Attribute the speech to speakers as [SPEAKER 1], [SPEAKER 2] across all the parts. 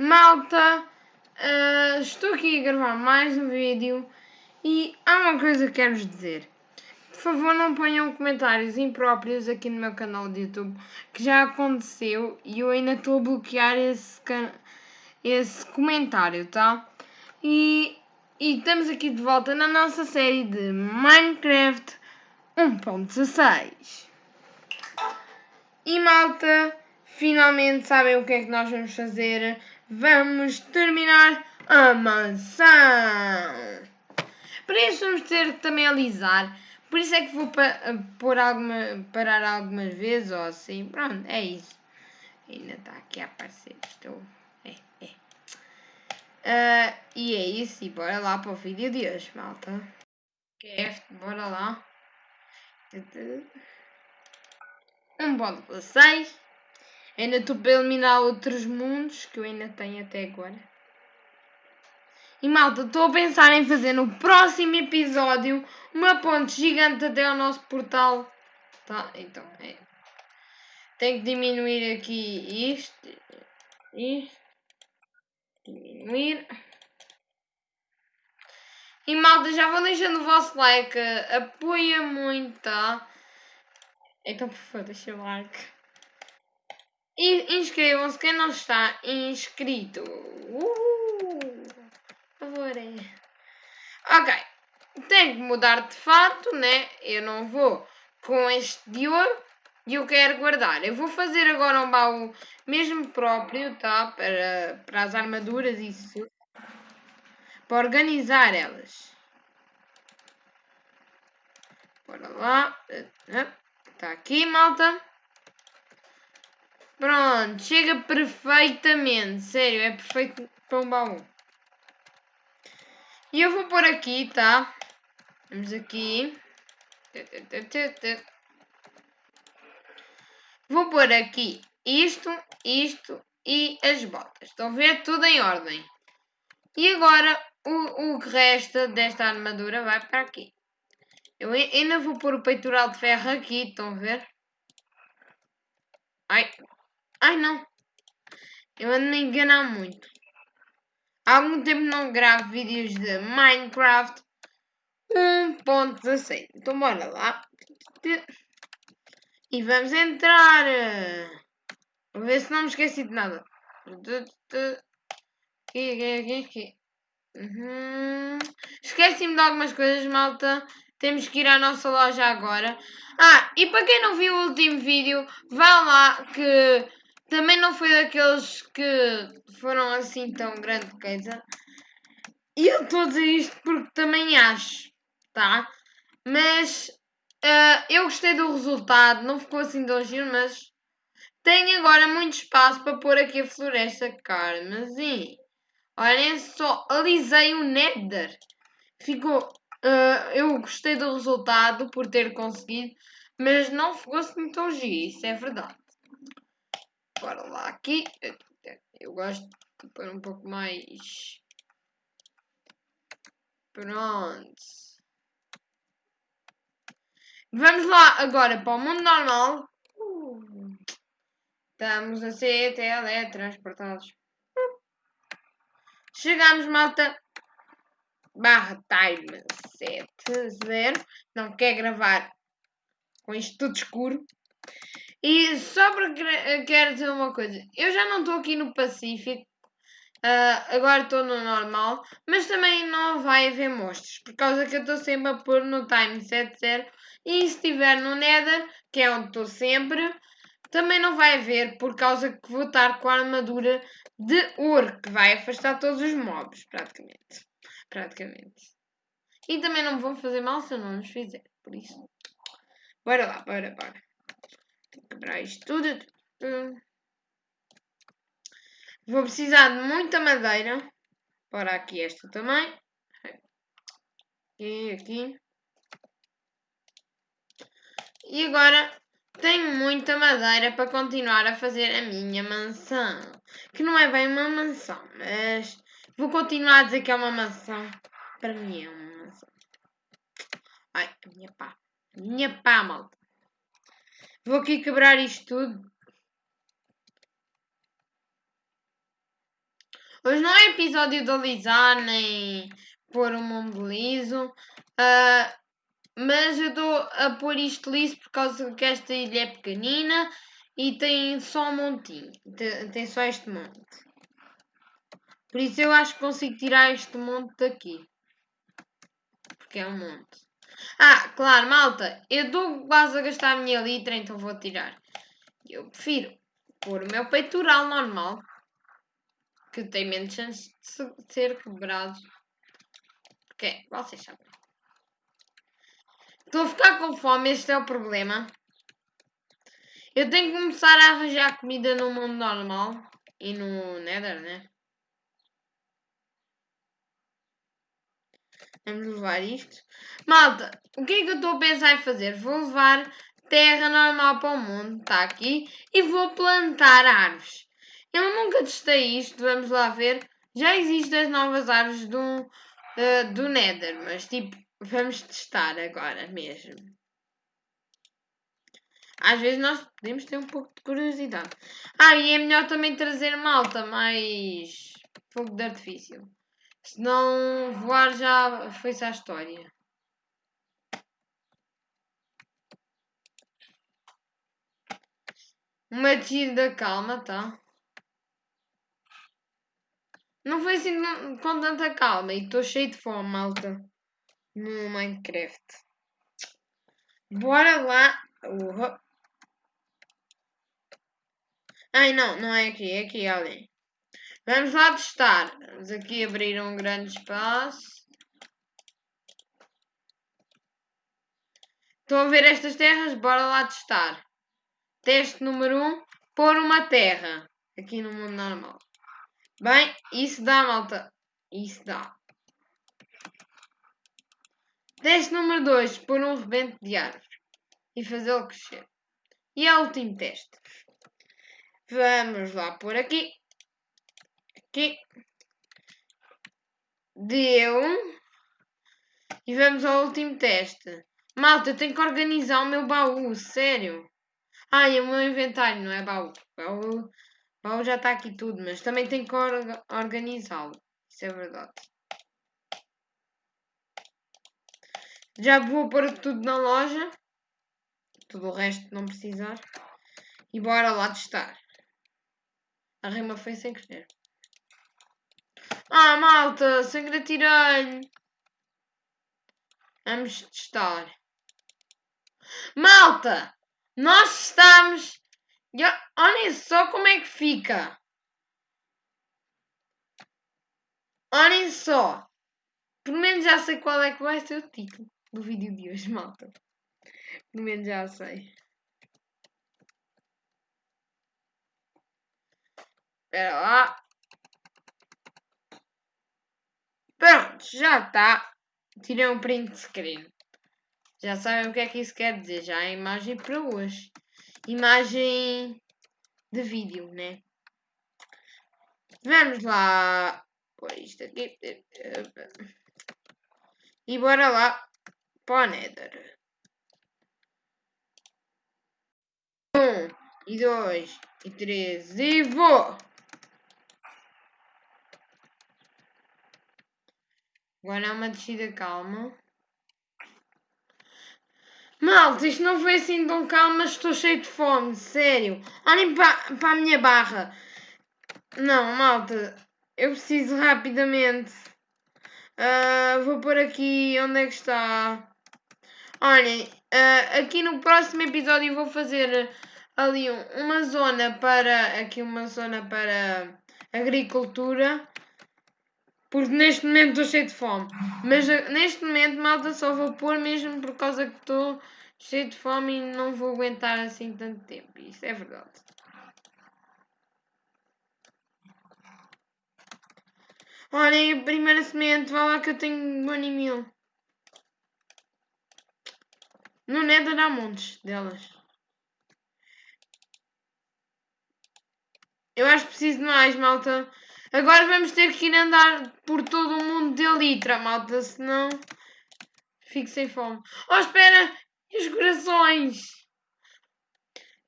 [SPEAKER 1] Malta, uh, estou aqui a gravar mais um vídeo e há uma coisa que quero-vos dizer. Por favor, não ponham comentários impróprios aqui no meu canal de YouTube, que já aconteceu e eu ainda estou a bloquear esse, esse comentário, tá? E, e estamos aqui de volta na nossa série de Minecraft 1.16. E malta, finalmente sabem o que é que nós vamos fazer? Vamos terminar a mansão! Para isso vamos ter que também alisar. Por isso é que vou pa pôr alguma, parar algumas vezes ou assim. Pronto, é isso. Ainda está aqui a aparecer. Estou. É, é. Uh, e é isso. E bora lá para o vídeo de hoje, malta. Craft, bora lá. 1.6 Ainda estou para eliminar outros mundos que eu ainda tenho até agora. E malta, estou a pensar em fazer no próximo episódio uma ponte gigante até ao nosso portal. Tá? Então, é. Tenho que diminuir aqui isto. Isto. Diminuir. E malta, já vou deixando o vosso like. Apoia muito, tá? Então, por favor, deixa o like. E inscrevam-se quem não está inscrito. Uh, por favor. Ok. Tenho que mudar de fato, né? Eu não vou com este de ouro. E eu quero guardar. Eu vou fazer agora um baú mesmo próprio, tá? Para, para as armaduras e isso. Para organizar elas. Bora lá. Está aqui, malta. Pronto, chega perfeitamente. Sério, é perfeito para um baú. E eu vou pôr aqui, tá? Vamos aqui. Vou pôr aqui isto, isto e as botas. Estão a ver? Tudo em ordem. E agora o, o que resta desta armadura vai para aqui. Eu ainda vou pôr o peitoral de ferro aqui, estão a ver? Ai, Ai não. Eu ando me enganar muito. Há algum tempo não gravo vídeos de Minecraft 1.16. Então bora lá. E vamos entrar. Vou ver se não me esqueci de nada. Aqui, aqui, aqui. Uhum. Esqueci-me de algumas coisas, malta. Temos que ir à nossa loja agora. Ah, e para quem não viu o último vídeo, vá lá que também não foi daqueles que foram assim tão grande coisa. E eu estou a dizer isto porque também acho, tá? Mas uh, eu gostei do resultado, não ficou assim tão giro, mas tenho agora muito espaço para pôr aqui a floresta carmesim. Olhem só, alisei o Nether. Ficou. Uh, eu gostei do resultado por ter conseguido, mas não ficou assim tão giro, isso é verdade. Bora lá aqui. Eu gosto de pôr um pouco mais. Pronto. Vamos lá agora para o mundo normal. Estamos a ser teletransportados. Chegamos, malta. Barra time 70. Não quer gravar com isto tudo escuro. E só para quero dizer uma coisa, eu já não estou aqui no Pacífico, uh, agora estou no normal, mas também não vai haver monstros, por causa que eu estou sempre a pôr no time 70 e se estiver no Nether, que é onde estou sempre, também não vai haver, por causa que vou estar com a armadura de ouro, que vai afastar todos os mobs, praticamente. Praticamente. E também não me vão fazer mal se eu não os fizer, por isso. Bora lá, bora, bora quebrar isto tudo. Vou precisar de muita madeira. Para aqui esta também. E aqui. E agora tenho muita madeira para continuar a fazer a minha mansão. Que não é bem uma mansão, mas vou continuar a dizer que é uma mansão. Para mim é uma mansão. Ai, a minha pá. Minha pá, malta. Vou aqui quebrar isto tudo. Hoje não é episódio de alisar nem pôr o mundo liso. Uh, mas eu estou a pôr isto liso por causa que esta ilha é pequenina e tem só um montinho. Tem só este monte. Por isso eu acho que consigo tirar este monte daqui. Porque é um monte. Ah, claro, malta. Eu estou quase a gastar a minha litra, então vou tirar. Eu prefiro pôr o meu peitoral normal. Que tem menos chance de ser quebrado. Porque, vocês sabem. Estou a ficar com fome, este é o problema. Eu tenho que começar a arranjar comida no mundo normal e no Nether, né? Vamos levar isto. Malta, o que é que eu estou a pensar em fazer? Vou levar terra normal para o mundo, está aqui, e vou plantar árvores. Eu nunca testei isto, vamos lá ver. Já existem as novas árvores do, uh, do Nether, mas tipo, vamos testar agora mesmo. Às vezes nós podemos ter um pouco de curiosidade. Ah, e é melhor também trazer malta mais fogo de artifício. Senão voar já foi-se a história. Uma descida calma, tá? Não foi assim com tanta calma e estou cheio de fome, malta. No Minecraft. Bora lá. Uhum. Ai não, não é aqui, é aqui ali. Vamos lá testar. Vamos aqui abrir um grande espaço. Estão a ver estas terras? Bora lá testar. Teste número 1. Um, pôr uma terra. Aqui no mundo normal. Bem, isso dá, malta. Isso dá. Teste número 2. Pôr um rebento de árvore. E fazê-lo crescer. E é o último teste. Vamos lá por aqui aqui. Deu. E vamos ao último teste. Malta, eu tenho que organizar o meu baú, sério. Ah, e o meu inventário, não é baú. Baú, baú já está aqui tudo, mas também tenho que or organizá-lo. Isso é verdade. Já vou pôr tudo na loja. Tudo o resto não precisar. E bora lá testar. A rima foi sem querer. Ah, malta, sangue tirei. Vamos testar. Malta, nós estamos. Olhem só como é que fica. Olhem só. Pelo menos já sei qual é que vai ser o título do vídeo de hoje, malta. Pelo menos já sei. Espera lá. Pronto, já está. Tirei um print screen. Já sabem o que é que isso quer dizer. Já é imagem para hoje. Imagem de vídeo, né? Vamos lá. Pôr isto aqui. E bora lá para o Nether. Um, e dois, e três, e vou! Agora é uma descida calma. Malta, isto não foi assim tão calmo, mas estou cheio de fome, sério. Olhem para, para a minha barra. Não, malta, eu preciso rapidamente. Uh, vou pôr aqui, onde é que está? Olhem, uh, aqui no próximo episódio vou fazer ali uma zona para, aqui uma zona para agricultura. Porque neste momento estou cheio de fome. Mas eh, neste momento, malta, só vou pôr mesmo por causa que estou cheio de fome e não vou aguentar assim tanto tempo. Isso é verdade. Olhem, a primeira semente, vá lá que eu tenho um e mil. No Nether há montes delas. Eu acho que preciso de mais, malta. Agora vamos ter que ir andar por todo o mundo de litra, malta, senão fico sem fome. Oh, espera! E os corações?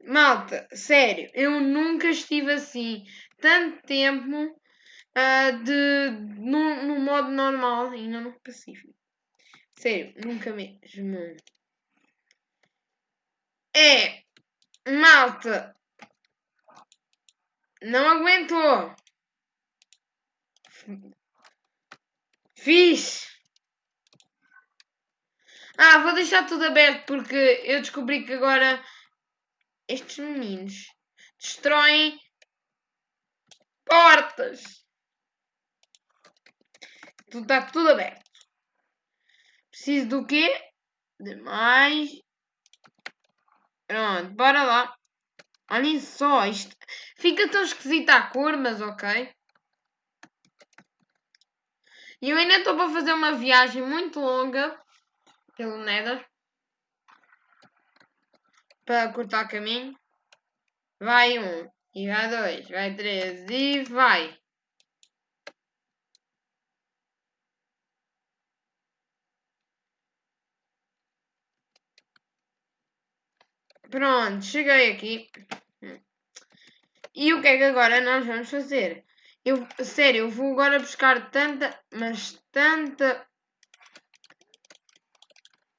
[SPEAKER 1] Malta, sério, eu nunca estive assim tanto tempo uh, de, no, no modo normal e não no pacífico. Sério, nunca mesmo. É, malta, não aguentou. Fiz. Ah, vou deixar tudo aberto porque eu descobri que agora estes meninos destroem portas. Tudo está tudo aberto. Preciso do quê? De mais. Pronto, bora lá. Olhem só, isto fica tão esquisita a cor, mas ok. E eu ainda estou para fazer uma viagem muito longa pelo Nether para cortar caminho. Vai um, e vai dois, vai três e vai. Pronto, cheguei aqui. E o que é que agora nós vamos fazer? Eu, sério, eu vou agora buscar tanta, mas tanta,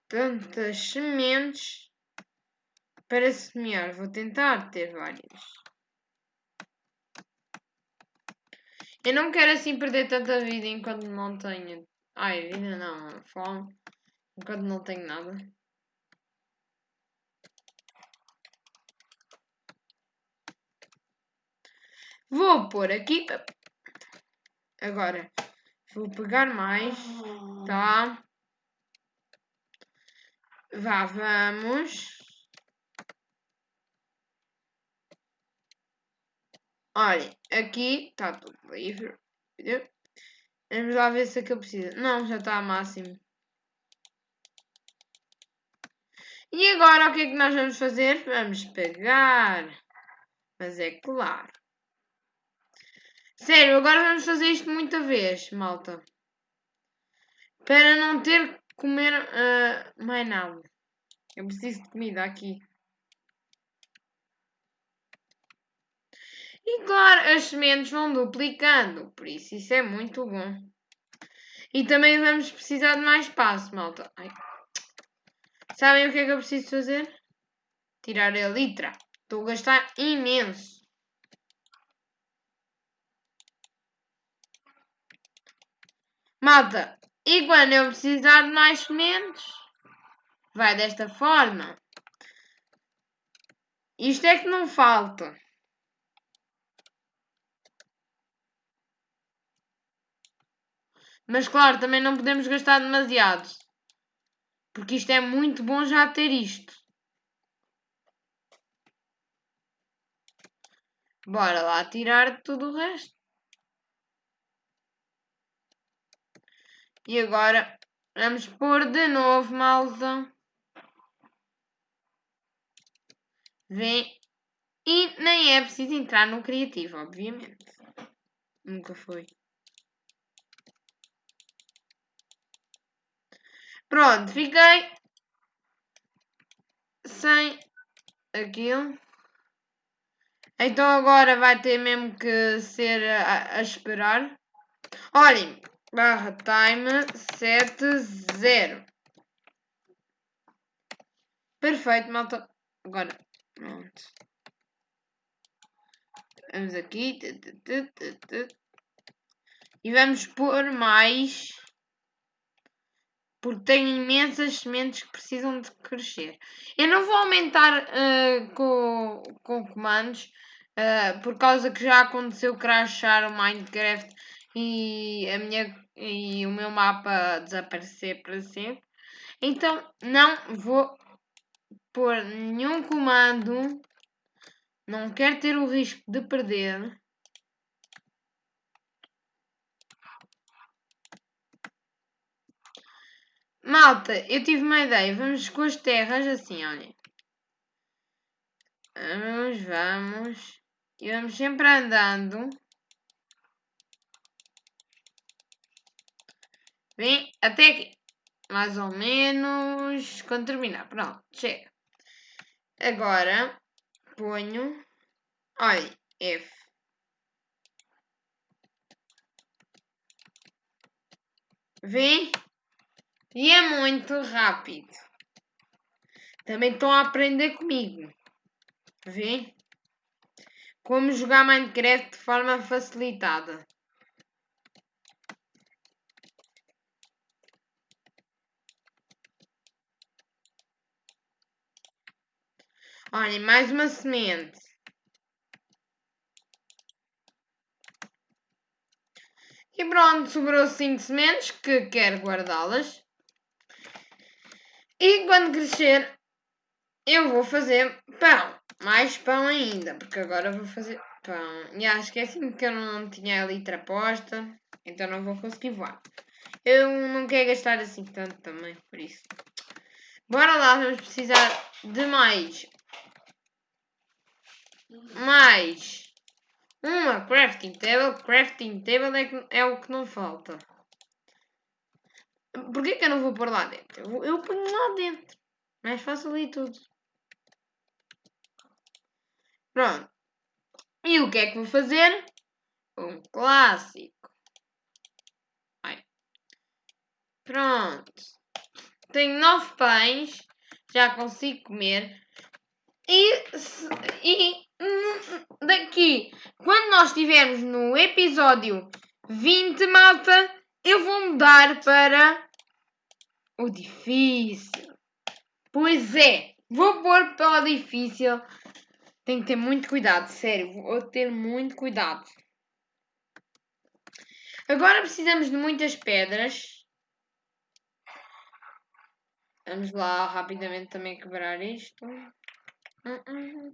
[SPEAKER 1] tantas sementes para semear. Vou tentar ter várias. Eu não quero assim perder tanta vida enquanto não tenho. Ai, vida não, fome. Enquanto não tenho nada. Vou pôr aqui. Agora, vou pegar mais. Tá? Vá, vamos. Olhem, aqui está tudo livre. Vamos lá ver se aqui eu preciso. Não, já está a máximo. E agora o que é que nós vamos fazer? Vamos pegar. Mas é claro. Sério, agora vamos fazer isto muita vez, malta. Para não ter que comer uh, mais nada. Eu preciso de comida aqui. E claro, as sementes vão duplicando, por isso isso é muito bom. E também vamos precisar de mais espaço, malta. Ai. Sabem o que é que eu preciso fazer? Tirar a litra. Estou a gastar imenso. Malta, e quando eu precisar de mais sementes, vai desta forma. Isto é que não falta. Mas claro, também não podemos gastar demasiado. Porque isto é muito bom já ter isto. Bora lá tirar tudo o resto. E agora vamos pôr de novo, malta. Vem. E nem é preciso entrar no criativo, obviamente. Nunca foi. Pronto, fiquei sem aquilo. Então agora vai ter mesmo que ser a, a esperar. Olhem, barra time 70. Perfeito, malta. Agora, pronto. Vamos aqui. E vamos pôr mais. Porque tenho imensas sementes que precisam de crescer. Eu não vou aumentar uh, com, com comandos. Uh, por causa que já aconteceu crashar o Minecraft e a minha e o meu mapa desaparecer para sempre. Então não vou pôr nenhum comando. Não quero ter o risco de perder. Malta, eu tive uma ideia. Vamos com as terras assim, olhem. Vamos, vamos. E vamos sempre andando. Vem até aqui. Mais ou menos. Quando terminar. Pronto, chega. Agora ponho. Olha, F. Vê? E é muito rápido. Também estão a aprender comigo. Vê? Como jogar Minecraft de forma facilitada. Olhem, mais uma semente. E pronto, sobrou 5 sementes que quero guardá-las. E quando crescer, eu vou fazer pão. Mais pão ainda, porque agora vou fazer pão. E acho que é assim que eu não tinha a litra posta, então não vou conseguir voar. Eu não quero gastar assim tanto também, por isso. Bora lá, vamos precisar de mais mais uma crafting table. Crafting table é, que, é o que não falta. Porquê que eu não vou pôr lá dentro? Eu, eu ponho lá dentro. Mais fácil e tudo. Pronto. E o que é que vou fazer? Um clássico. Ai. Pronto. Tenho nove pães. Já consigo comer. E, e daqui, quando nós estivermos no episódio 20, malta, eu vou mudar para o difícil. Pois é, vou pôr para o difícil. Tenho que ter muito cuidado, sério, vou ter muito cuidado. Agora precisamos de muitas pedras. Vamos lá rapidamente também quebrar isto. Uh -uh.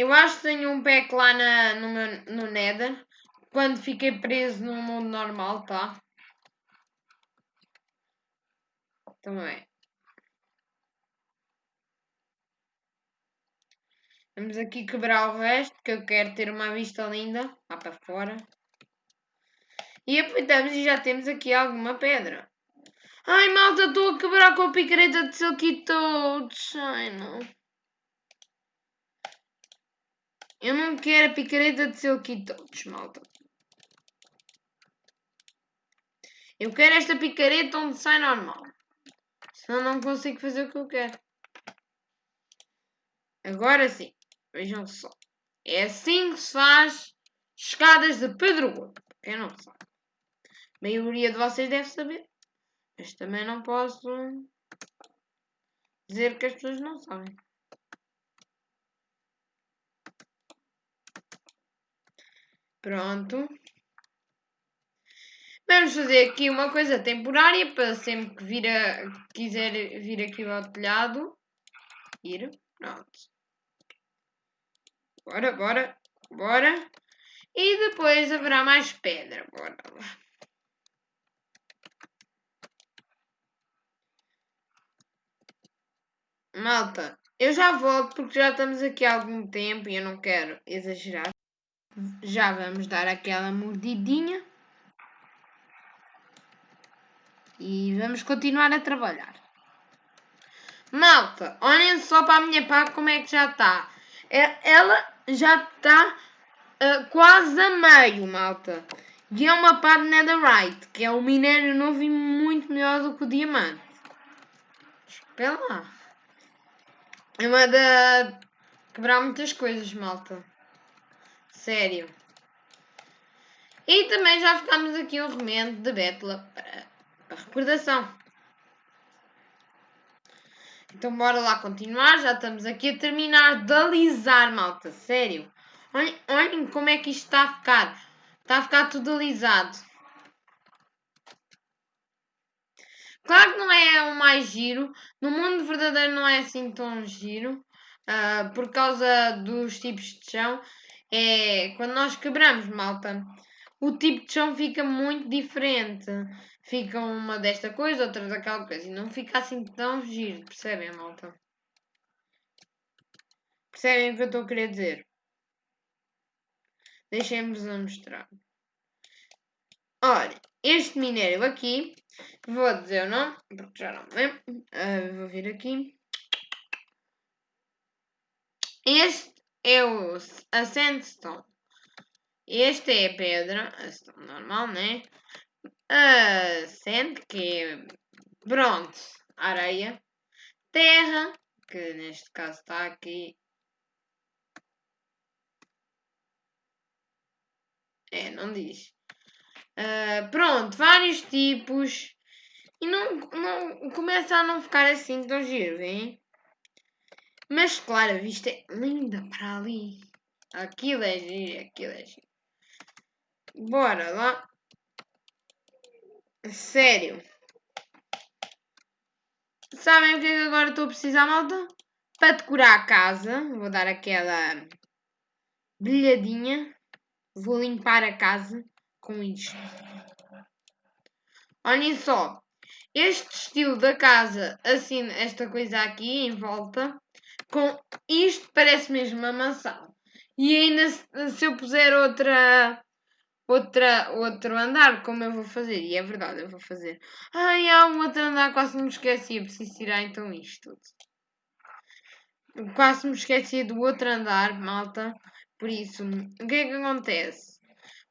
[SPEAKER 1] Eu acho que tenho um pack lá na, no, meu, no Nether. Quando fiquei preso no mundo normal, tá? Também. Vamos aqui quebrar o resto, que eu quero ter uma vista linda lá para fora. E aproveitamos e já temos aqui alguma pedra. Ai, malta, estou a quebrar com a picareta de Silky Toads. Ai, não. Eu não quero a picareta de Silky Toads, malta. Eu quero esta picareta onde sai normal. Senão não consigo fazer o que eu quero. Agora sim. Vejam só. É assim que se faz escadas de Pedro. Quem não sabe. A maioria de vocês deve saber. Mas também não posso dizer que as pessoas não sabem. Pronto. Vamos fazer aqui uma coisa temporária para sempre que vir a, quiser vir aqui ao telhado. Ir. Pronto. Bora, bora, bora. E depois haverá mais pedra. Bora lá. Malta, eu já volto porque já estamos aqui há algum tempo e eu não quero exagerar. Já vamos dar aquela mordidinha. E vamos continuar a trabalhar. Malta, olhem só para a minha pá como é que já está. É, ela já está uh, quase a meio, malta. E é uma pá de netherite, que é um minério novo e muito melhor do que o diamante. Espera lá. É uma da... Quebrar muitas coisas, malta. Sério. E também já ficamos aqui um remendo de Betla para, para recordação. Então bora lá continuar. Já estamos aqui a terminar de alisar, malta. Sério. Olhem, olhem como é que isto está a ficar. Está a ficar tudo alisado. Claro que não é o mais giro. No mundo verdadeiro não é assim tão giro. Uh, por causa dos tipos de chão é quando nós quebramos, malta, o tipo de chão fica muito diferente. Fica uma desta coisa, outra daquela coisa. E não fica assim tão giro, percebem, malta? Percebem o que eu estou a querer dizer? Deixem-vos a mostrar. Olha, este minério aqui, vou dizer o nome, porque já não me lembro. Uh, vou vir aqui. Este é o, a sandstone. É a pedra, normal, né? A sand, que é, pronto, areia. Terra, que neste caso está aqui. É, não diz. Uh, pronto, vários tipos. E não, não começa a não ficar assim tão giro, hein? Mas claro, a vista é linda para ali. Aquilo é giro, aquilo é giro. Bora lá. Sério. Sabem o que é que agora estou a precisar, malta? Para decorar a casa, vou dar aquela brilhadinha. Vou limpar a casa com isto. Olhem só. Este estilo da casa, assim, esta coisa aqui em volta, com isto parece mesmo uma mansão. E ainda se eu puser outra outra, outro andar, como eu vou fazer? E é verdade, eu vou fazer. Ai, há um outro andar, quase me esqueci. Eu preciso tirar então isto tudo. Quase me esqueci do outro andar, malta. Por isso, o que é que acontece?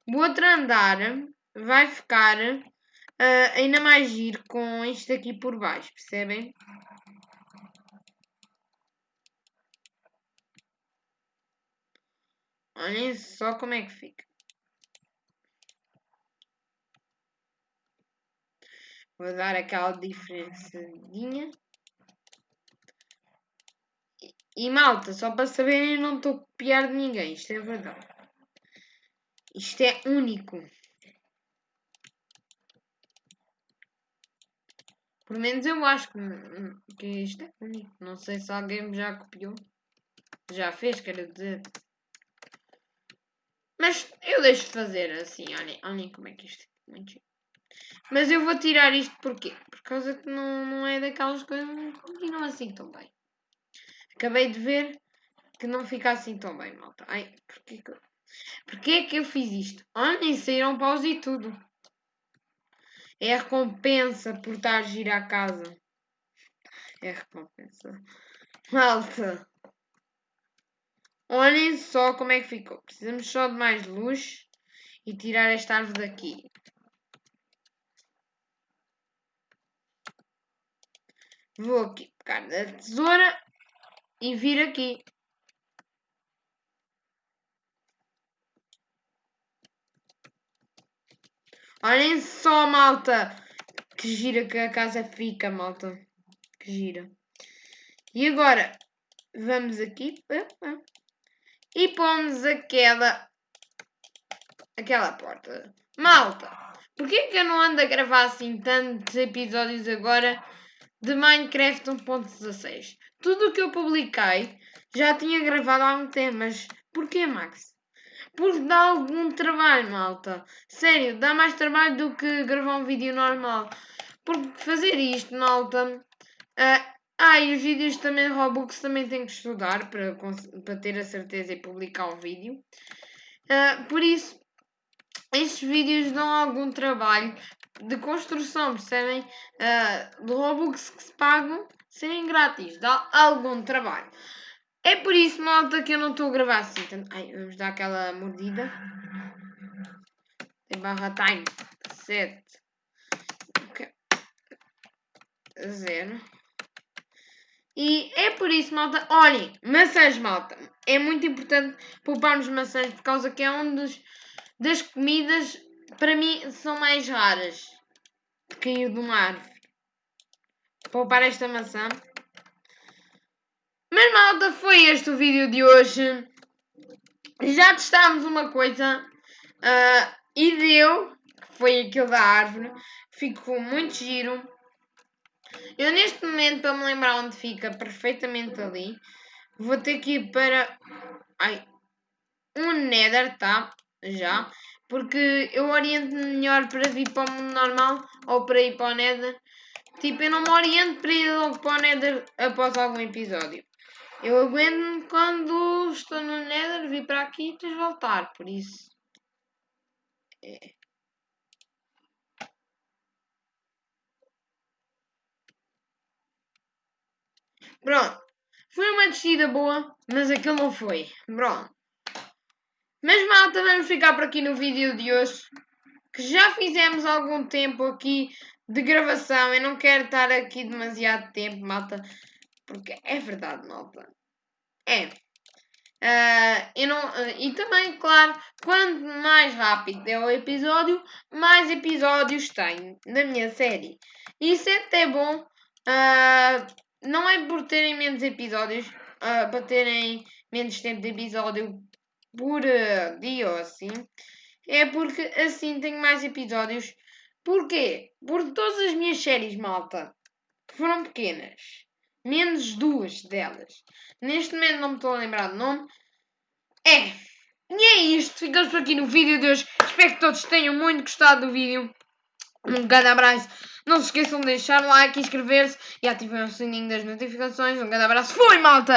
[SPEAKER 1] O outro andar vai ficar uh, ainda mais giro com isto aqui por baixo, percebem? Olhem só como é que fica. Vou dar aquela diferençadinha. E, e malta, só para saberem, eu não estou a copiar de ninguém. Isto é verdade. Isto é único. Pelo menos eu acho que, que isto é único. Não sei se alguém já copiou. Já fez, quero dizer. Mas eu deixo de fazer assim. Olhem, olhem como é que isto é. Muito Mas eu vou tirar isto porquê? Por causa que não, não é daquelas coisas que continuam assim tão bem. Acabei de ver que não fica assim tão bem, malta. Ai, porquê que, porquê é que eu fiz isto? Olhem, saíram paus e tudo. É a recompensa por estar a girar a casa. É a recompensa. Malta. Olhem só como é que ficou. Precisamos só de mais luz e tirar esta árvore daqui. Vou aqui pegar a tesoura e vir aqui. Olhem só, malta. Que gira que a casa fica, malta. Que gira. E agora, vamos aqui. E pomos aquela... Aquela porta. Malta, porquê que eu não ando a gravar assim tantos episódios agora de Minecraft 1.16? Tudo o que eu publiquei já tinha gravado há um tempo, mas porquê, Max? Porque dá algum trabalho, malta. Sério, dá mais trabalho do que gravar um vídeo normal. Porque fazer isto, malta. Uh, ah, e os vídeos também Robux também tem que estudar para, para ter a certeza e publicar um vídeo. Uh, por isso, estes vídeos dão algum trabalho de construção, percebem? Uh, de Robux que se pagam serem grátis, dá algum trabalho. É por isso, malta, que eu não estou a gravar assim. Ai, vamos dar aquela mordida. Tem barra time. 7. Okay. 0. E é por isso, malta. Olhem, maçãs, malta. É muito importante pouparmos maçãs por causa que é um dos das comidas, para mim, são mais raras de cair de uma árvore. Poupar esta maçã mas malta, foi este o vídeo de hoje. Já testámos uma coisa uh, e deu, que foi aquilo da árvore. Ficou muito giro. Eu neste momento, para me lembrar onde fica, perfeitamente ali, vou ter que ir para ai, um nether, tá? Já. Porque eu oriento-me melhor para vir para o mundo normal ou para ir para o nether. Tipo, eu não me oriento para ir logo para o nether após algum episódio. Eu aguento quando estou no Nether vir para aqui e depois voltar, por isso. É. Pronto. Foi uma descida boa, mas aquilo não foi. Pronto. Mas malta, vamos ficar por aqui no vídeo de hoje. Que já fizemos algum tempo aqui de gravação. Eu não quero estar aqui demasiado tempo, malta. Porque é verdade, malta. É. Uh, eu não, uh, e também, claro, quanto mais rápido é o episódio, mais episódios tenho na minha série. Isso é até bom. Uh, não é por terem menos episódios, para terem menos tempo de episódio por dia ou assim. É porque assim tenho mais episódios. Porquê? Porque todas as minhas séries, malta, foram pequenas. Menos duas delas. Neste momento não me estou a lembrar do nome. É. E é isto. Ficamos por aqui no vídeo de hoje. Espero que todos tenham muito gostado do vídeo. Um grande abraço. Não se esqueçam de deixar like, inscrever-se e ativar o sininho das notificações. Um grande abraço. Fui, malta!